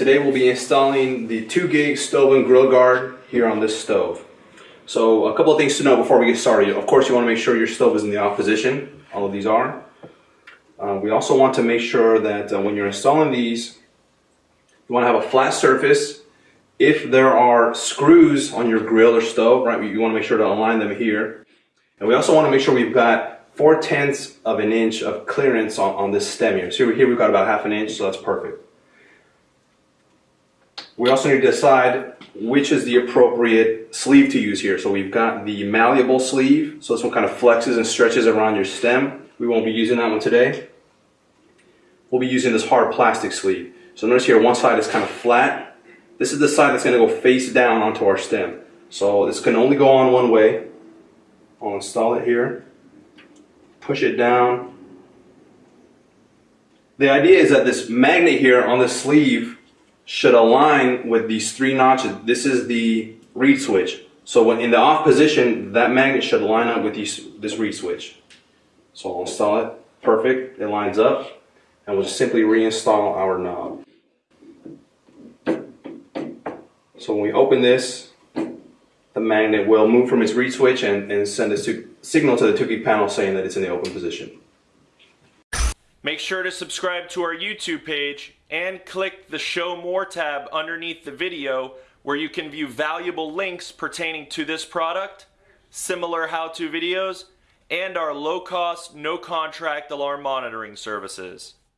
today we'll be installing the 2GIG stove and grill guard here on this stove. So a couple of things to know before we get started. Of course you want to make sure your stove is in the off position. All of these are. Uh, we also want to make sure that uh, when you're installing these, you want to have a flat surface. If there are screws on your grill or stove, right, you want to make sure to align them here. And we also want to make sure we've got 4 tenths of an inch of clearance on, on this stem here. So here we've got about half an inch, so that's perfect. We also need to decide which is the appropriate sleeve to use here. So we've got the malleable sleeve. So this one kind of flexes and stretches around your stem. We won't be using that one today. We'll be using this hard plastic sleeve. So notice here one side is kind of flat. This is the side that's going to go face down onto our stem. So this can only go on one way. I'll install it here. Push it down. The idea is that this magnet here on the sleeve should align with these three notches. This is the reed switch. So when in the off position, that magnet should line up with these, this reed switch. So I'll install it. Perfect. It lines up. And we'll just simply reinstall our knob. So when we open this, the magnet will move from its reed switch and, and send a signal to the 2 panel saying that it's in the open position. Make sure to subscribe to our YouTube page and click the Show More tab underneath the video where you can view valuable links pertaining to this product, similar how-to videos, and our low-cost, no-contract alarm monitoring services.